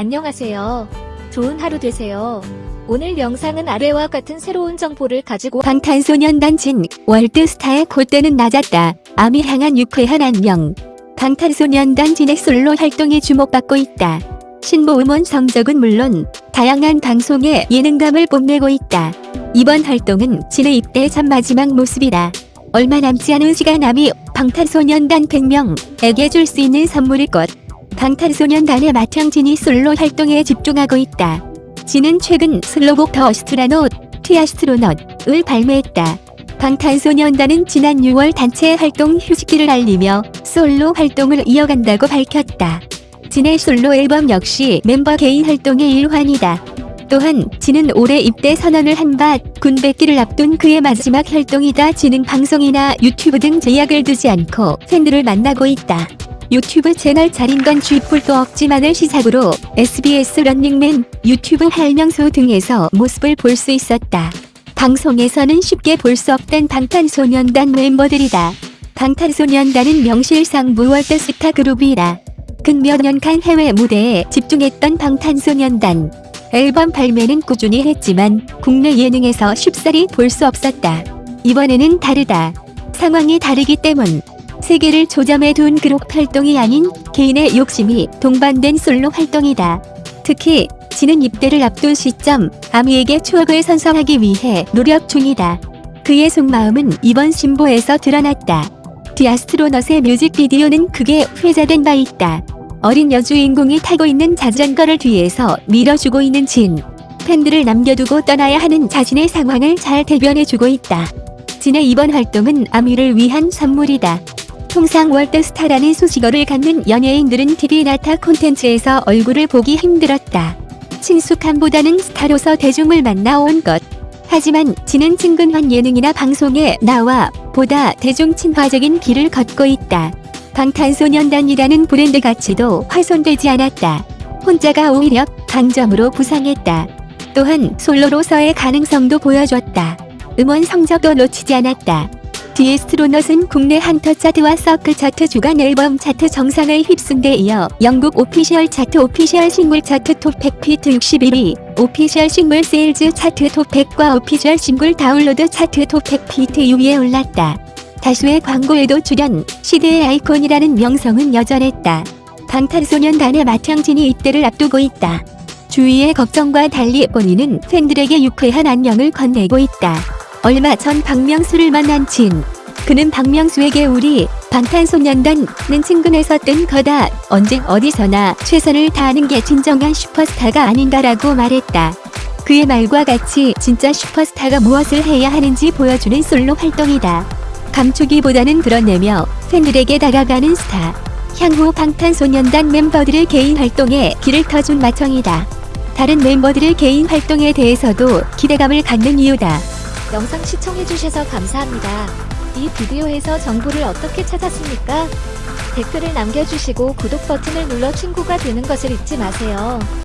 안녕하세요. 좋은 하루 되세요. 오늘 영상은 아래와 같은 새로운 정보를 가지고 방탄소년단 진 월드스타의 콧대는 낮았다. 암이 향한 유쾌한 안녕. 방탄소년단 진의 솔로 활동이 주목받고 있다. 신보 음원 성적은 물론 다양한 방송에 예능감을 뽐내고 있다. 이번 활동은 진의 입대 전 마지막 모습이다. 얼마 남지 않은 시간 남이 방탄소년단 100명에게 줄 수 있는 선물일 것. 방탄소년단의 맏형 진이 솔로 활동에 집중하고 있다. 진은 최근 솔로곡 The Astronaut, The Astronaut을 발매했다. 방탄소년단은 지난 6월 단체 활동 휴식기를 알리며 솔로 활동을 이어간다고 밝혔다. 진의 솔로 앨범 역시 멤버 개인 활동의 일환이다. 또한 진은 올해 입대 선언을 한 바 군백기를 앞둔 그의 마지막 활동이다. 진은 방송이나 유튜브 등 제약을 두지 않고 팬들을 만나고 있다. 유튜브 채널 건 쥐뿔도 없지만을 시작으로 SBS 런닝맨, 유튜브 할명수 등에서 모습을 볼 수 있었다. 방송에서는 쉽게 볼 수 없던 방탄소년단 멤버들이다. 방탄소년단은 명실상부 월드 스타 그룹이라 근 몇 년간 해외 무대에 집중했던 방탄소년단 앨범 발매는 꾸준히 했지만 국내 예능에서 쉽사리 볼 수 없었다. 이번에는 다르다. 상황이 다르기 때문 세계를 조점에 둔 그룹 활동이 아닌 개인의 욕심이 동반된 솔로 활동이다. 특히 지는 입대를 앞둔 시점 아미에게 추억을 선사하기 위해 노력 중이다. 그의 속마음은 이번 신보에서 드러났다. 디아스트로넛의 뮤직비디오는 크게 회자된 바 있다. 어린 여주인공이 타고 있는 자전거를 뒤에서 밀어주고 있는 진. 팬들을 남겨두고 떠나야 하는 자신의 상황을 잘 대변해주고 있다. 진의 이번 활동은 아미를 위한 선물이다. 통상 월드스타라는 수식어를 갖는 연예인들은 TV 나타 콘텐츠에서 얼굴을 보기 힘들었다. 친숙함보다는 스타로서 대중을 만나온 것. 하지만 진은 친근한 예능이나 방송에 나와 보다 대중 친화적인 길을 걷고 있다. 방탄소년단이라는 브랜드 가치도 훼손되지 않았다. 혼자가 오히려 강점으로 부상했다. 또한 솔로로서의 가능성도 보여줬다. 음원 성적도 놓치지 않았다. The Astronaut은 국내 한터 차트와 서클 차트 주간 앨범 차트 정상을 휩쓴 데 이어 영국 official 차트 official 싱글 차트 톱100 peak 61위, official 싱글 세일즈 차트 톱100과 official 싱글 다운로드 차트 톱100 peak 6위에 올랐다. 다수의 광고에도 출연, 시대의 아이콘이라는 명성은 여전했다. 방탄소년단의 맏형진이 입대를 앞두고 있다. 주위의 걱정과 달리 본인은 팬들에게 유쾌한 안녕을 건네고 있다. 얼마 전 박명수를 만난 진. 그는 박명수에게 우리 방탄소년단은 친근해서 뜬 거다. 언제 어디서나 최선을 다하는 게 진정한 슈퍼스타가 아닌가라고 말했다. 그의 말과 같이 진짜 슈퍼스타가 무엇을 해야 하는지 보여주는 솔로 활동이다. 감추기보다는 드러내며 팬들에게 다가가는 스타. 향후 방탄소년단 멤버들의 개인 활동에 길을 터준 마청이다. 다른 멤버들의 개인 활동에 대해서도 기대감을 갖는 이유다. 영상 시청해주셔서 감사합니다. 이 비디오에서 정보를 어떻게 찾았습니까? 댓글을 남겨주시고 구독 버튼을 눌러 친구가 되는 것을 잊지 마세요.